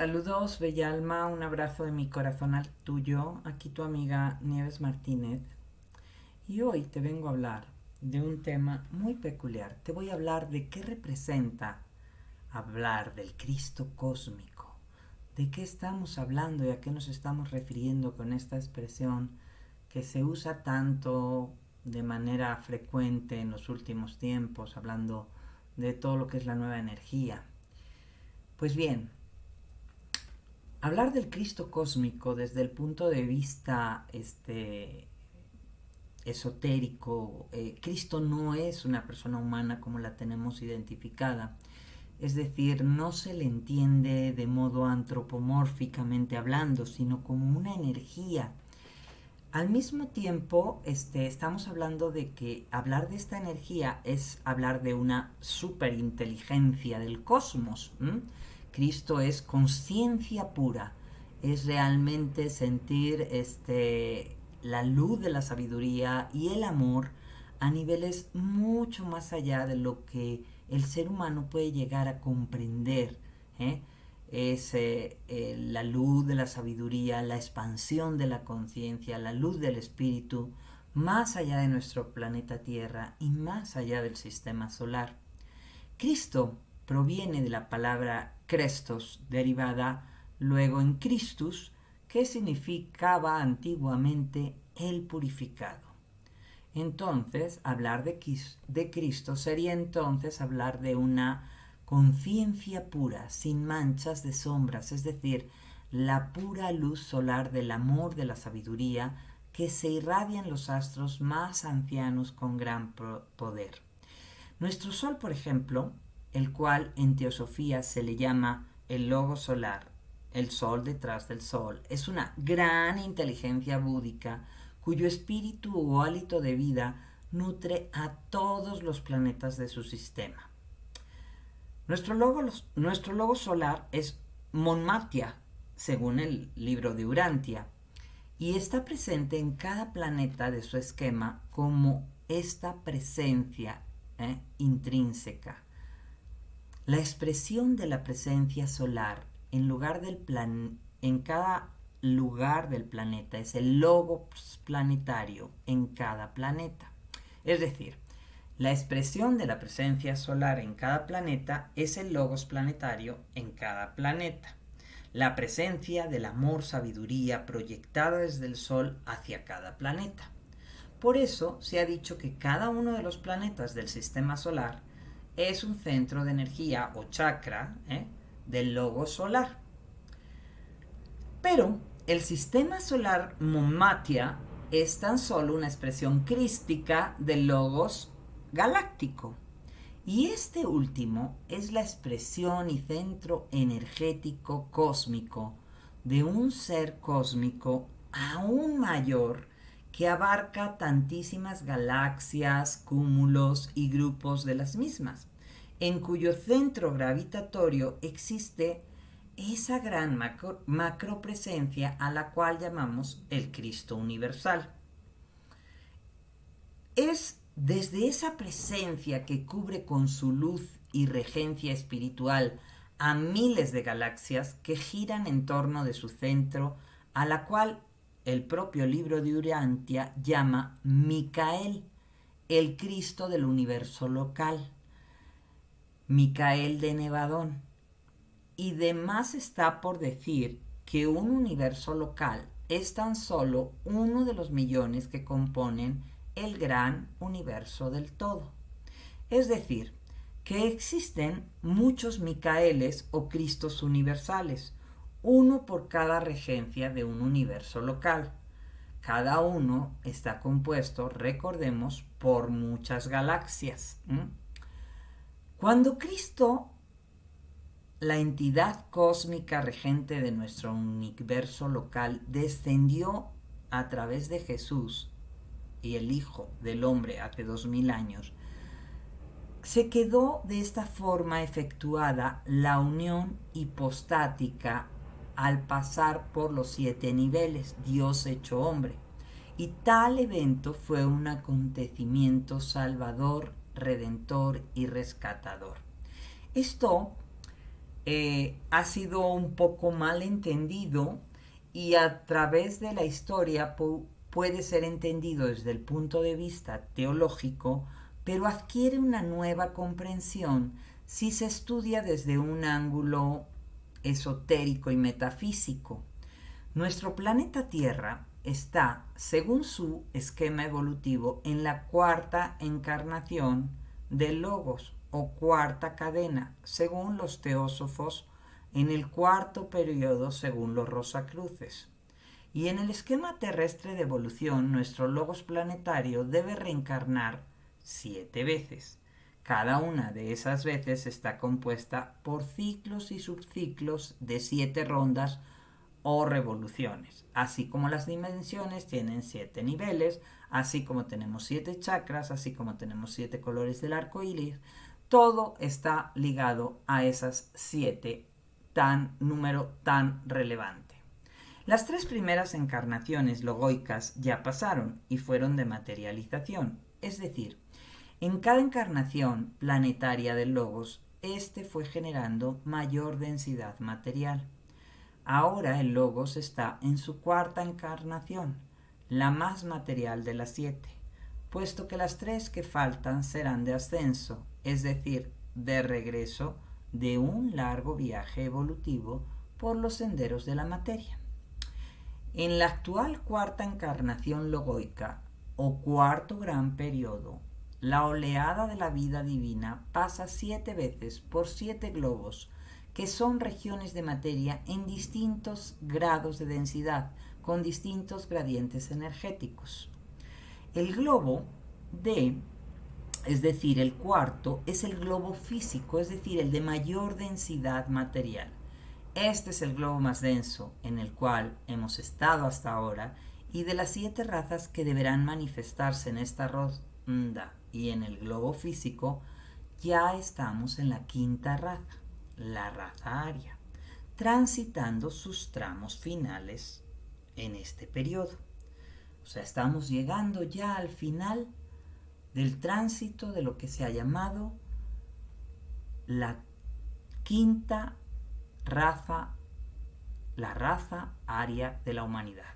Saludos, bella alma, un abrazo de mi corazón al tuyo, aquí tu amiga Nieves Martínez. Y hoy te vengo a hablar de un tema muy peculiar. Te voy a hablar de qué representa hablar del Cristo cósmico. ¿De qué estamos hablando y a qué nos estamos refiriendo con esta expresión que se usa tanto de manera frecuente en los últimos tiempos, hablando de todo lo que es la nueva energía? Pues bien, hablar del Cristo cósmico desde el punto de vista este, esotérico, eh, Cristo no es una persona humana como la tenemos identificada. Es decir, no se le entiende de modo antropomórficamente hablando, sino como una energía. Al mismo tiempo, este, estamos hablando de que hablar de esta energía es hablar de una superinteligencia del cosmos. Cristo es conciencia pura, es realmente sentir este, la luz de la sabiduría y el amor a niveles mucho más allá de lo que el ser humano puede llegar a comprender. ¿eh? Es eh, eh, la luz de la sabiduría, la expansión de la conciencia, la luz del espíritu, más allá de nuestro planeta Tierra y más allá del sistema solar. Cristo proviene de la palabra Crestos, derivada luego en Christus, que significaba antiguamente el purificado. Entonces, hablar de, de Cristo sería entonces hablar de una conciencia pura, sin manchas de sombras, es decir, la pura luz solar del amor de la sabiduría que se irradia en los astros más ancianos con gran poder. Nuestro Sol, por ejemplo, el cual en teosofía se le llama el logo solar, el sol detrás del sol. Es una gran inteligencia búdica cuyo espíritu o hálito de vida nutre a todos los planetas de su sistema. Nuestro logo, nuestro solar es Monmatia, según el libro de Urantia, y está presente en cada planeta de su esquema como esta presencia ¿eh? intrínseca. La expresión de la presencia solar en, lugar del plan, en cada lugar del planeta es el logos planetario en cada planeta. Es decir, la expresión de la presencia solar en cada planeta es el logos planetario en cada planeta. La presencia del amor sabiduría proyectada desde el Sol hacia cada planeta. Por eso se ha dicho que cada uno de los planetas del sistema solar es un centro de energía o chakra ¿eh? del logo solar. Pero el sistema solar Momatia es tan solo una expresión crística del logos galáctico. Y este último es la expresión y centro energético cósmico de un ser cósmico aún mayor que abarca tantísimas galaxias, cúmulos y grupos de las mismas, en cuyo centro gravitatorio existe esa gran macro, presencia a la cual llamamos el Cristo universal. Es desde esa presencia que cubre con su luz y regencia espiritual a miles de galaxias que giran en torno de su centro, a la cual el propio libro de Urantia llama Micael, el Cristo del universo local. Micael de Nevadón. Y demás está por decir que un universo local es tan solo uno de los millones que componen el gran universo del todo. Es decir, que existen muchos Micaeles o Cristos universales, uno por cada regencia de un universo local. Cada uno está compuesto, recordemos, por muchas galaxias. Cuando Cristo, la entidad cósmica regente de nuestro universo local, descendió a través de Jesús y el Hijo del Hombre hace dos mil años, se quedó de esta forma efectuada la unión hipostática al pasar por los siete niveles, Dios hecho hombre. Y tal evento fue un acontecimiento salvador, redentor y rescatador. Esto eh, ha sido un poco mal entendido y a través de la historia puede ser entendido desde el punto de vista teológico, pero adquiere una nueva comprensión si se estudia desde un ángulo esotérico y metafísico. Nuestro planeta Tierra está, según su esquema evolutivo, en la cuarta encarnación del Logos o cuarta cadena, según los teósofos, en el cuarto periodo, según los Rosacruces. Y en el esquema terrestre de evolución, nuestro Logos planetario debe reencarnar siete veces. Cada una de esas veces está compuesta por ciclos y subciclos de siete rondas o revoluciones, así como las dimensiones tienen siete niveles, así como tenemos siete chakras, así como tenemos siete colores del arco iris, todo está ligado a esas siete tan número tan relevante. Las tres primeras encarnaciones logoicas ya pasaron y fueron de materialización, es decir, en cada encarnación planetaria del logos, este fue generando mayor densidad material. Ahora el Logos está en su cuarta encarnación, la más material de las siete, puesto que las tres que faltan serán de ascenso, es decir, de regreso de un largo viaje evolutivo por los senderos de la materia. En la actual cuarta encarnación logoica, o cuarto gran periodo, la oleada de la vida divina pasa siete veces por siete globos que son regiones de materia en distintos grados de densidad, con distintos gradientes energéticos. El globo D, es decir, el cuarto, es el globo físico, es decir, el de mayor densidad material. Este es el globo más denso en el cual hemos estado hasta ahora y de las siete razas que deberán manifestarse en esta ronda y en el globo físico, ya estamos en la quinta raza la raza aria, transitando sus tramos finales en este periodo. O sea, estamos llegando ya al final del tránsito de lo que se ha llamado la quinta raza, la raza aria de la humanidad.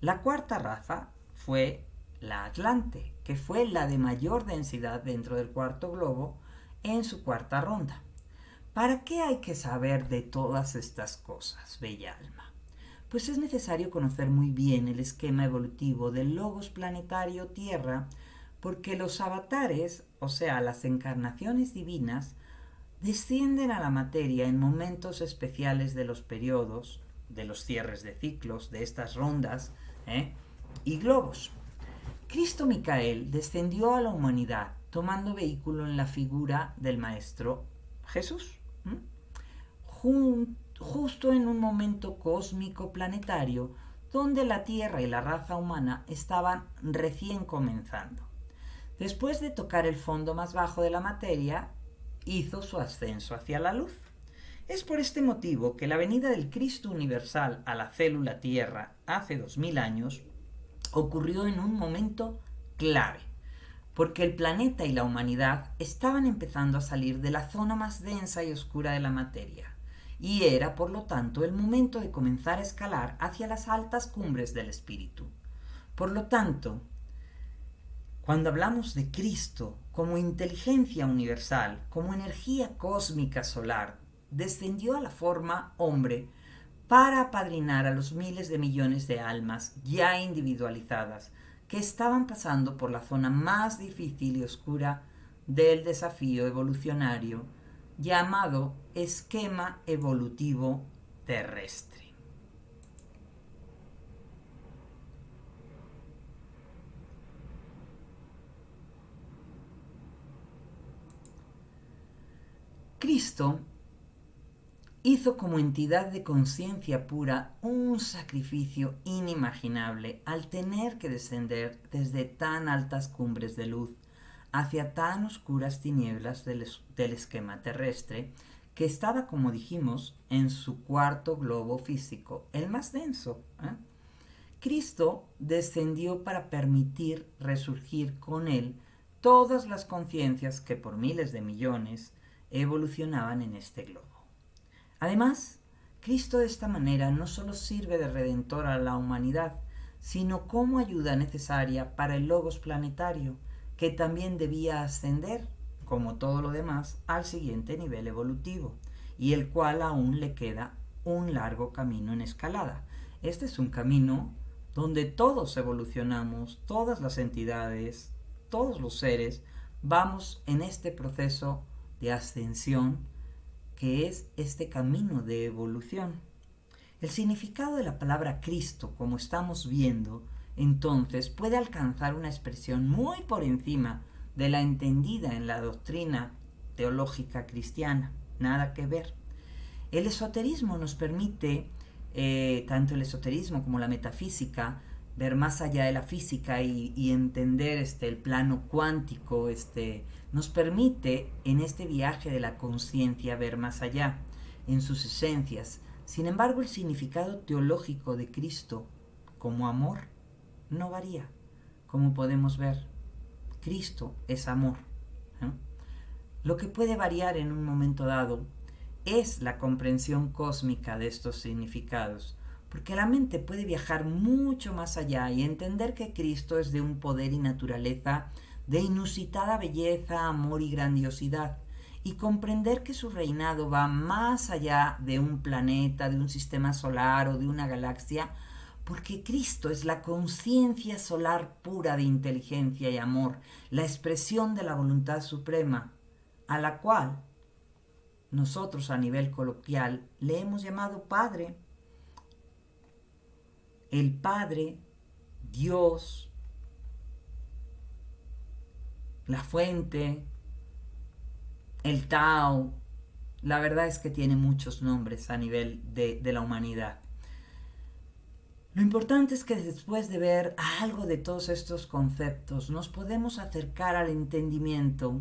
La cuarta raza fue la Atlante, que fue la de mayor densidad dentro del cuarto globo en su cuarta ronda. ¿Para qué hay que saber de todas estas cosas, bella alma? Pues es necesario conocer muy bien el esquema evolutivo del logos planetario Tierra, porque los avatares, o sea, las encarnaciones divinas, descienden a la materia en momentos especiales de los periodos, de los cierres de ciclos, de estas rondas ¿eh? y globos. Cristo Micael descendió a la humanidad tomando vehículo en la figura del Maestro Jesús justo en un momento cósmico planetario donde la Tierra y la raza humana estaban recién comenzando. Después de tocar el fondo más bajo de la materia, hizo su ascenso hacia la luz. Es por este motivo que la venida del Cristo universal a la célula Tierra hace dos mil años ocurrió en un momento clave, porque el planeta y la humanidad estaban empezando a salir de la zona más densa y oscura de la materia, y era, por lo tanto, el momento de comenzar a escalar hacia las altas cumbres del espíritu. Por lo tanto, cuando hablamos de Cristo como inteligencia universal, como energía cósmica solar, descendió a la forma hombre para apadrinar a los miles de millones de almas ya individualizadas que estaban pasando por la zona más difícil y oscura del desafío evolucionario llamado esquema evolutivo terrestre. Cristo hizo como entidad de conciencia pura un sacrificio inimaginable al tener que descender desde tan altas cumbres de luz hacia tan oscuras tinieblas del, esquema terrestre que estaba, como dijimos, en su cuarto globo físico, el más denso. ¿eh? Cristo descendió para permitir resurgir con él todas las conciencias que por miles de millones evolucionaban en este globo. Además, Cristo de esta manera no solo sirve de redentor a la humanidad, sino como ayuda necesaria para el logos planetario, que también debía ascender, como todo lo demás, al siguiente nivel evolutivo, y el cual aún le queda un largo camino en escalada. Este es un camino donde todos evolucionamos, todas las entidades, todos los seres, vamos en este proceso de ascensión que es este camino de evolución. El significado de la palabra Cristo, como estamos viendo, entonces puede alcanzar una expresión muy por encima de la entendida en la doctrina teológica cristiana. Nada que ver. El esoterismo nos permite, eh, tanto el esoterismo como la metafísica, ver más allá de la física y, entender este, el plano cuántico, este, nos permite en este viaje de la conciencia ver más allá, en sus esencias. Sin embargo, el significado teológico de Cristo como amor no varía, como podemos ver. Cristo es amor. Lo que puede variar en un momento dado es la comprensión cósmica de estos significados, porque la mente puede viajar mucho más allá y entender que Cristo es de un poder y naturaleza de inusitada belleza, amor y grandiosidad, y comprender que su reinado va más allá de un planeta, de un sistema solar o de una galaxia, porque Cristo es la conciencia solar pura de inteligencia y amor, la expresión de la voluntad suprema, a la cual nosotros a nivel coloquial le hemos llamado Padre. El Padre, Dios, la fuente, el Tao. La verdad es que tiene muchos nombres a nivel de, la humanidad. Lo importante es que después de ver algo de todos estos conceptos, nos podemos acercar al entendimiento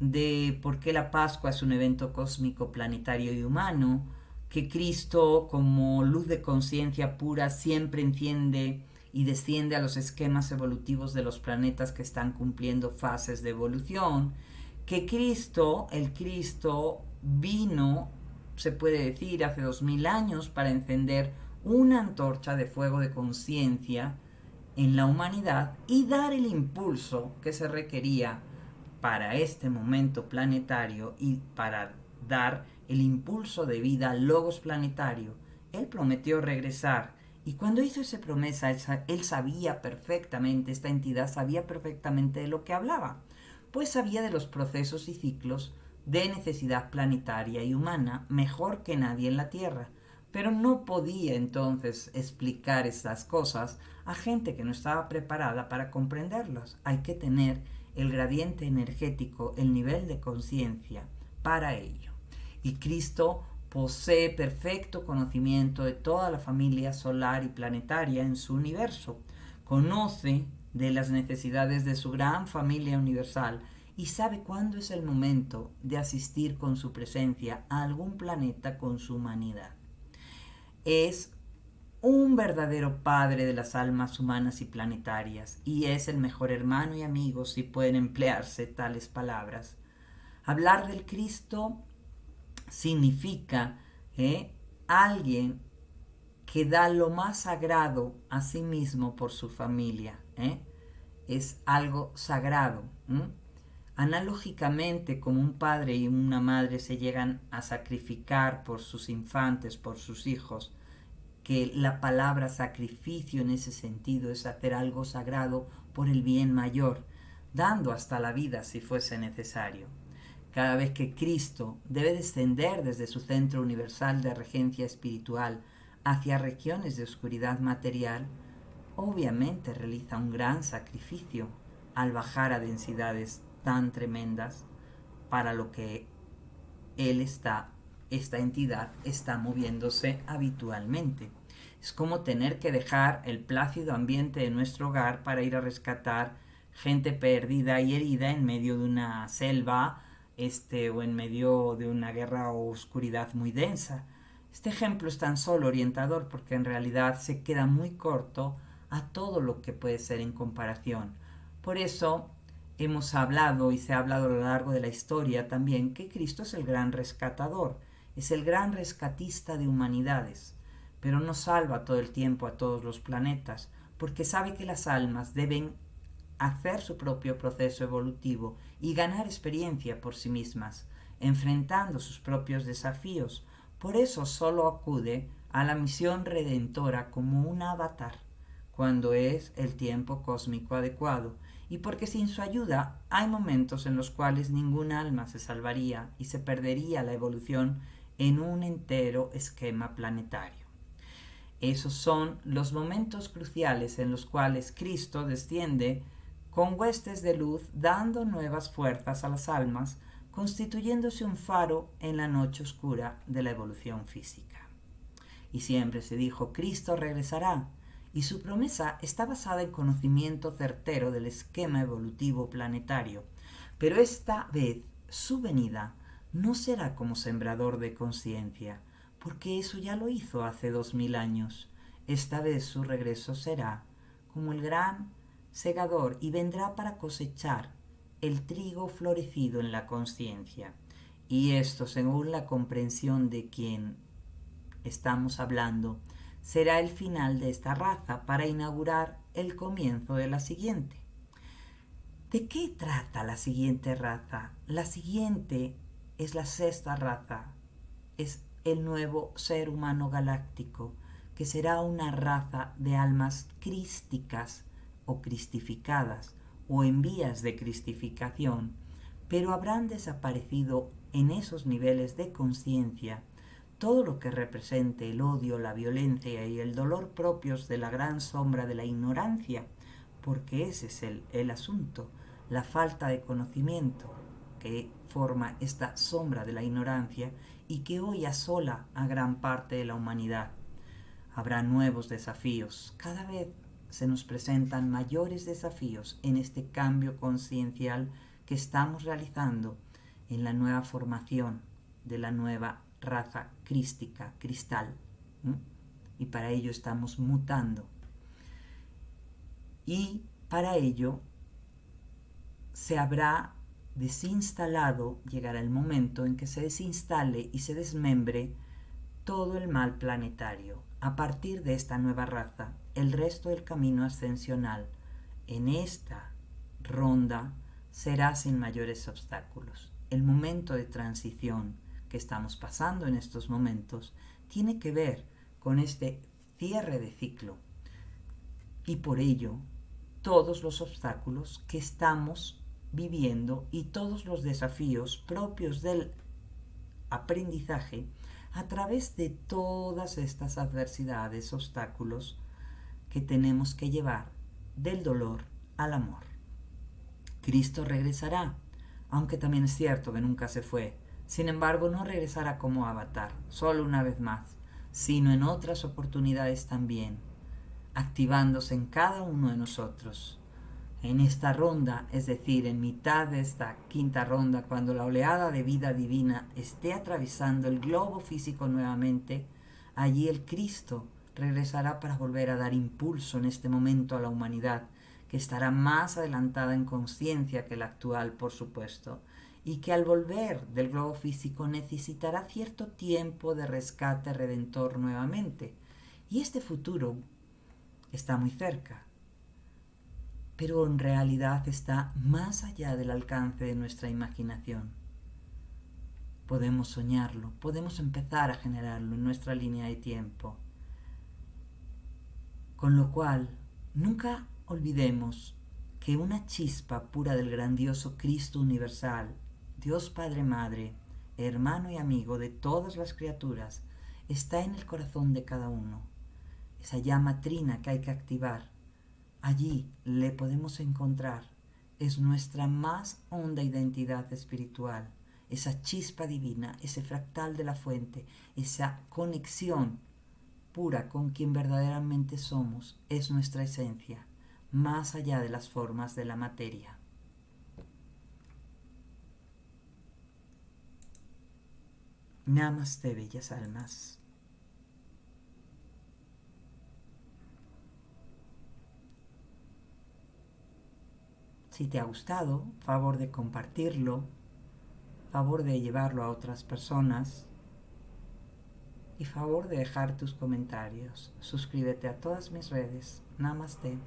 de por qué la Pascua es un evento cósmico, planetario y humano, que Cristo como luz de conciencia pura siempre enciende y desciende a los esquemas evolutivos de los planetas que están cumpliendo fases de evolución, que Cristo, el Cristo, vino, se puede decir, hace dos mil años para encender una antorcha de fuego de conciencia en la humanidad y dar el impulso que se requería para este momento planetario y para dar el impulso de vida al logos planetario, él prometió regresar. Y cuando hizo esa promesa, él sabía perfectamente, esta entidad sabía perfectamente de lo que hablaba, pues sabía de los procesos y ciclos de necesidad planetaria y humana mejor que nadie en la Tierra. Pero no podía entonces explicar estas cosas a gente que no estaba preparada para comprenderlas. Hay que tener el gradiente energético, el nivel de conciencia para ello. Y Cristo posee perfecto conocimiento de toda la familia solar y planetaria en su universo. Conoce de las necesidades de su gran familia universal y sabe cuándo es el momento de asistir con su presencia a algún planeta con su humanidad. Es un verdadero padre de las almas humanas y planetarias, y es el mejor hermano y amigo si pueden emplearse tales palabras. Hablar del Cristo significa eh, alguien que da lo más sagrado a sí mismo por su familia. Eh. Es algo sagrado. Analógicamente, como un padre y una madre se llegan a sacrificar por sus infantes, por sus hijos, que la palabra sacrificio en ese sentido es hacer algo sagrado por el bien mayor, dando hasta la vida si fuese necesario. Cada vez que Cristo debe descender desde su centro universal de regencia espiritual hacia regiones de oscuridad material, obviamente realiza un gran sacrificio al bajar a densidades tan tremendas para lo que Él está, esta entidad está moviéndose habitualmente. Es como tener que dejar el plácido ambiente de nuestro hogar para ir a rescatar gente perdida y herida en medio de una selva este, o en medio de una guerra o oscuridad muy densa. Este ejemplo es tan solo orientador porque en realidad se queda muy corto a todo lo que puede ser en comparación. Por eso hemos hablado y se ha hablado a lo largo de la historia también que Cristo es el gran rescatador es el gran rescatista de humanidades, pero no salva todo el tiempo a todos los planetas, porque sabe que las almas deben hacer su propio proceso evolutivo y ganar experiencia por sí mismas, enfrentando sus propios desafíos. Por eso solo acude a la misión redentora como un avatar, cuando es el tiempo cósmico adecuado, y porque sin su ayuda hay momentos en los cuales ningún alma se salvaría y se perdería la evolución en un entero esquema planetario. Esos son los momentos cruciales en los cuales Cristo desciende con huestes de luz dando nuevas fuerzas a las almas, constituyéndose un faro en la noche oscura de la evolución física. Y siempre se dijo, Cristo regresará, y su promesa está basada en conocimiento certero del esquema evolutivo planetario, pero esta vez su venida no será como sembrador de conciencia, porque eso ya lo hizo hace dos mil años. Esta vez su regreso será como el gran segador y vendrá para cosechar el trigo florecido en la conciencia. Y esto, según la comprensión de quien estamos hablando, será el final de esta raza para inaugurar el comienzo de la siguiente. ¿De qué trata la siguiente raza? La siguiente es la sexta raza, es el nuevo ser humano galáctico, que será una raza de almas crísticas o cristificadas o en vías de cristificación, pero habrán desaparecido en esos niveles de conciencia todo lo que represente el odio, la violencia y el dolor propios de la gran sombra de la ignorancia, porque ese es el, el asunto, la falta de conocimiento que forma esta sombra de la ignorancia y que hoy asola a gran parte de la humanidad. Habrá nuevos desafíos. Cada vez se nos presentan mayores desafíos en este cambio conciencial que estamos realizando en la nueva formación de la nueva raza crística, cristal. Y para ello estamos mutando. Y para ello se habrá desinstalado, llegará el momento en que se desinstale y se desmembre todo el mal planetario. A partir de esta nueva raza, el resto del camino ascensional en esta ronda será sin mayores obstáculos. El momento de transición que estamos pasando en estos momentos tiene que ver con este cierre de ciclo y por ello todos los obstáculos que estamos viviendo y todos los desafíos propios del aprendizaje a través de todas estas adversidades, obstáculos que tenemos que llevar del dolor al amor. Cristo regresará, aunque también es cierto que nunca se fue. Sin embargo, no regresará como avatar, solo una vez más, sino en otras oportunidades también, activándose en cada uno de nosotros en esta ronda, es decir, en mitad de esta quinta ronda, cuando la oleada de vida divina esté atravesando el globo físico nuevamente, allí el Cristo regresará para volver a dar impulso en este momento a la humanidad, que estará más adelantada en conciencia que la actual, por supuesto, y que al volver del globo físico necesitará cierto tiempo de rescate redentor nuevamente. Y este futuro está muy cerca pero en realidad está más allá del alcance de nuestra imaginación. Podemos soñarlo, podemos empezar a generarlo en nuestra línea de tiempo. Con lo cual, nunca olvidemos que una chispa pura del grandioso Cristo universal, Dios Padre Madre, hermano y amigo de todas las criaturas, está en el corazón de cada uno. Esa llama trina que hay que activar Allí le podemos encontrar. Es nuestra más honda identidad espiritual, esa chispa divina, ese fractal de la fuente, esa conexión pura con quien verdaderamente somos, es nuestra esencia, más allá de las formas de la materia. Namaste, bellas almas. Si te ha gustado, favor de compartirlo, favor de llevarlo a otras personas y favor de dejar tus comentarios. Suscríbete a todas mis redes. Namaste.